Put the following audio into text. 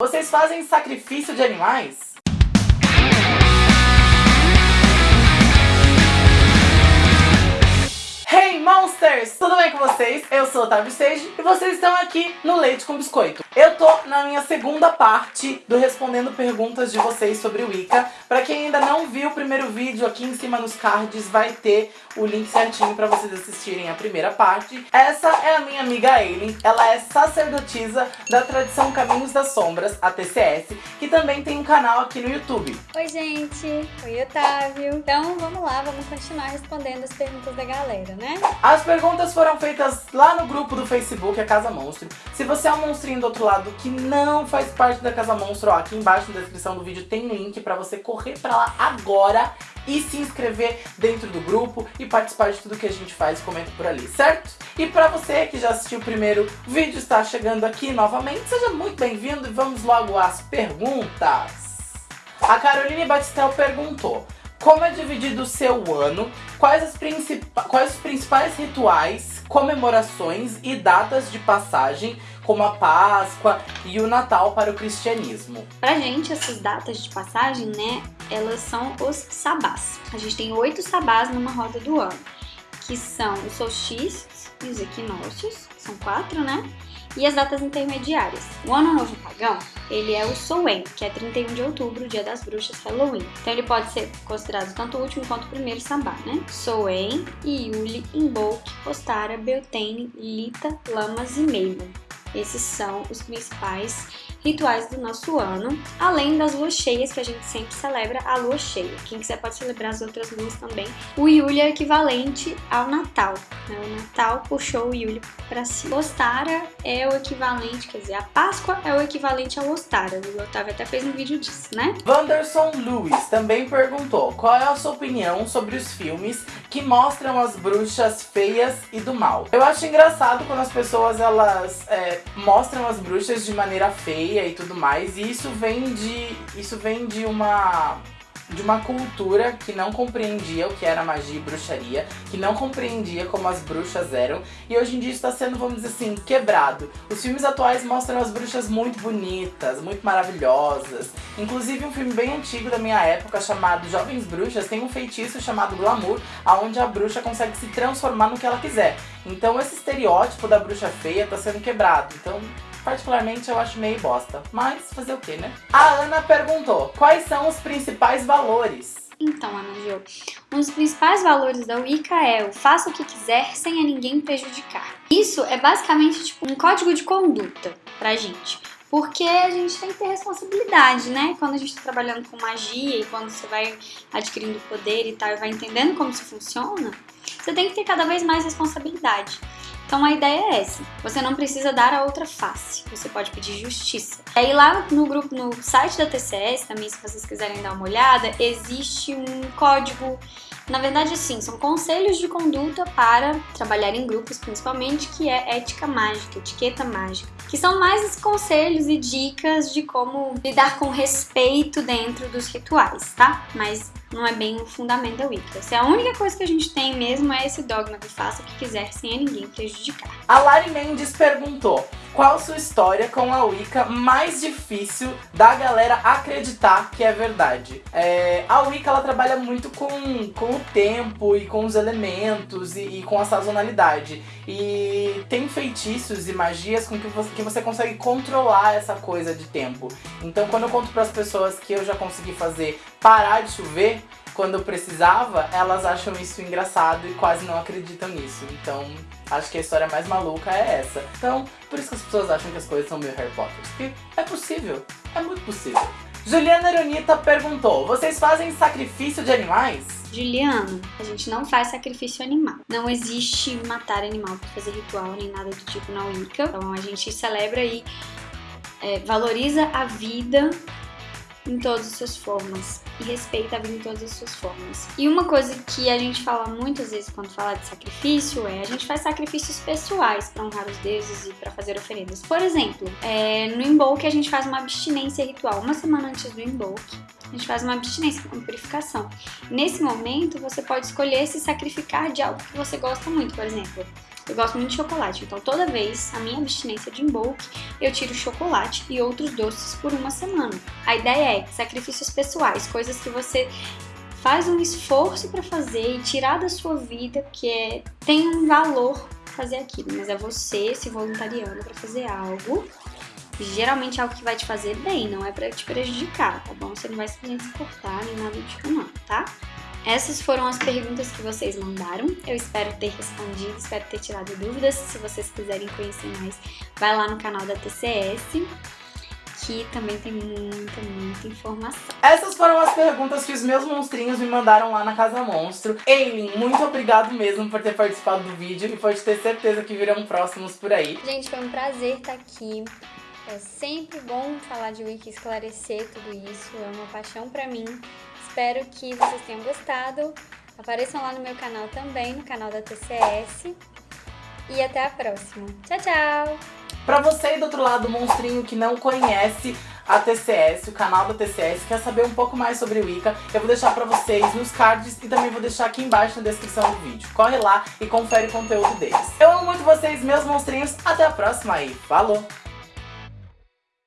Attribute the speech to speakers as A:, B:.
A: Vocês fazem sacrifício de animais? Hey Monsters! Tudo bem com vocês? Eu sou Otávio Stage e vocês estão aqui no Leite com Biscoito. Eu tô na minha segunda parte do Respondendo Perguntas de vocês sobre o Wicca. Pra quem ainda não viu o primeiro vídeo, aqui em cima nos cards vai ter o link certinho pra vocês assistirem a primeira parte. Essa é a minha amiga Aileen, ela é sacerdotisa da tradição Caminhos das Sombras, a TCS, que também tem um canal aqui no YouTube.
B: Oi gente, oi Otávio. Então vamos lá, vamos continuar respondendo as perguntas da galera, né?
A: As perguntas foram feitas lá no grupo do Facebook, a Casa Monstro. Se você é um monstrinho do outro lado que não faz parte da Casa Monstro, ó, aqui embaixo na descrição do vídeo tem link pra você correr pra lá agora e se inscrever dentro do grupo e participar de tudo que a gente faz comenta por ali, certo? E pra você que já assistiu o primeiro vídeo, está chegando aqui novamente, seja muito bem-vindo e vamos logo às perguntas. A Caroline Batistel perguntou, como é dividido o seu ano, quais, as quais os principais rituais, comemorações e datas de passagem, como a Páscoa e o Natal para o cristianismo.
B: Pra gente, essas datas de passagem, né, elas são os sabás. A gente tem oito sabás numa roda do ano, que são os solstícios e os equinócios, são quatro, né? e as datas intermediárias. O Ano Novo Pagão, ele é o Soen, que é 31 de outubro, dia das bruxas, Halloween. Então ele pode ser considerado tanto o último quanto o primeiro sabá, né? Soen, Iuli, Imbolc, Ostara, Beltane, Lita, Lamas e Mabel. Esses são os principais rituais do nosso ano, além das luas cheias que a gente sempre celebra a lua cheia. Quem quiser pode celebrar as outras luas também. O Yuli é equivalente ao Natal, né? O Natal puxou o Yuli para si. Ostara é o equivalente, quer dizer, a Páscoa é o equivalente ao Ostara. O Otávio até fez um vídeo disso, né?
A: Wanderson Lewis também perguntou qual é a sua opinião sobre os filmes que mostram as bruxas feias e do mal. Eu acho engraçado quando as pessoas elas é, mostram as bruxas de maneira feia e tudo mais. E isso vem de, isso vem de uma de uma cultura que não compreendia o que era magia e bruxaria, que não compreendia como as bruxas eram, e hoje em dia está sendo, vamos dizer assim, quebrado. Os filmes atuais mostram as bruxas muito bonitas, muito maravilhosas. Inclusive um filme bem antigo da minha época chamado Jovens Bruxas tem um feitiço chamado Glamour, aonde a bruxa consegue se transformar no que ela quiser. Então esse estereótipo da bruxa feia está sendo quebrado. Então particularmente eu acho meio bosta. Mas fazer o que, né? A Ana perguntou, quais são os principais valores?
B: Então, Ana Jo, um dos principais valores da Wicca é o faça o que quiser sem a ninguém prejudicar. Isso é basicamente tipo um código de conduta pra gente. Porque a gente tem que ter responsabilidade, né? Quando a gente tá trabalhando com magia e quando você vai adquirindo poder e tal, e vai entendendo como isso funciona, você tem que ter cada vez mais responsabilidade. Então a ideia é essa, você não precisa dar a outra face, você pode pedir justiça. E aí lá no grupo, no site da TCS, também se vocês quiserem dar uma olhada, existe um código na verdade, sim, são conselhos de conduta para trabalhar em grupos, principalmente, que é ética mágica, etiqueta mágica, que são mais conselhos e dicas de como lidar com respeito dentro dos rituais, tá? Mas não é bem o fundamento da Wicca. Se a única coisa que a gente tem mesmo é esse dogma de faça o que quiser sem a ninguém prejudicar.
A: A Lari Mendes perguntou, qual sua história com a Wicca mais difícil da galera acreditar que é verdade? É, a Wicca ela trabalha muito com, com o tempo e com os elementos e, e, com a sazonalidade. E tem feitiços e magias com que você, que você consegue controlar essa coisa de tempo. Então quando eu conto para as pessoas que eu já consegui fazer parar de chover, quando precisava, elas acham isso engraçado e quase não acreditam nisso. Então, acho que a história mais maluca é essa. Então, por isso que as pessoas acham que as coisas são meio Harry Potter. Porque é possível, é muito possível. Juliana Aronita perguntou, vocês fazem sacrifício de animais?
B: Juliano, a gente não faz sacrifício animal. Não existe matar animal para fazer ritual nem nada do tipo na Wicca. Então a gente celebra e é, valoriza a vida em todas as suas formas e respeita a vida em todas as suas formas. E uma coisa que a gente fala muitas vezes quando fala de sacrifício é a gente faz sacrifícios pessoais para honrar os deuses e para fazer oferendas. Por exemplo, é, no Imbolc a gente faz uma abstinência ritual uma semana antes do Imbolc. A gente faz uma abstinência, uma purificação. Nesse momento, você pode escolher se sacrificar de algo que você gosta muito, por exemplo, Eu gosto muito de chocolate, então toda vez a minha abstinência de bulk, eu tiro chocolate e outros doces por uma semana. A ideia é sacrifícios pessoais, coisas que você faz um esforço para fazer e tirar da sua vida, que é, tem um valor fazer aquilo, mas é você se voluntariando para fazer algo. Geralmente é algo que vai te fazer bem, não é para te prejudicar, tá bom? Você não vai se cortar nem nada do tipo não, tá? Essas foram as perguntas que vocês mandaram. Eu espero ter respondido, espero ter tirado dúvidas. Se vocês quiserem conhecer mais, vai lá no canal da TCS, que também tem muita, muita informação.
A: Essas foram as perguntas que os meus monstrinhos me mandaram lá na Casa Monstro. Eileen, muito obrigado mesmo por ter participado do vídeo e pode ter certeza que virão próximos por aí.
B: Gente, foi um prazer estar aqui. É sempre bom falar de Wiki, esclarecer tudo isso, é uma paixão pra mim. Espero que vocês tenham gostado. Apareçam lá no meu canal também, no canal da TCS. E até a próxima. Tchau, tchau!
A: Pra você aí do outro lado, monstrinho que não conhece a TCS, o canal da TCS, quer saber um pouco mais sobre o Wicca, eu vou deixar pra vocês nos cards e também vou deixar aqui embaixo na descrição do vídeo. Corre lá e confere o conteúdo deles. Eu amo muito vocês, meus monstrinhos. Até a próxima aí. Falou!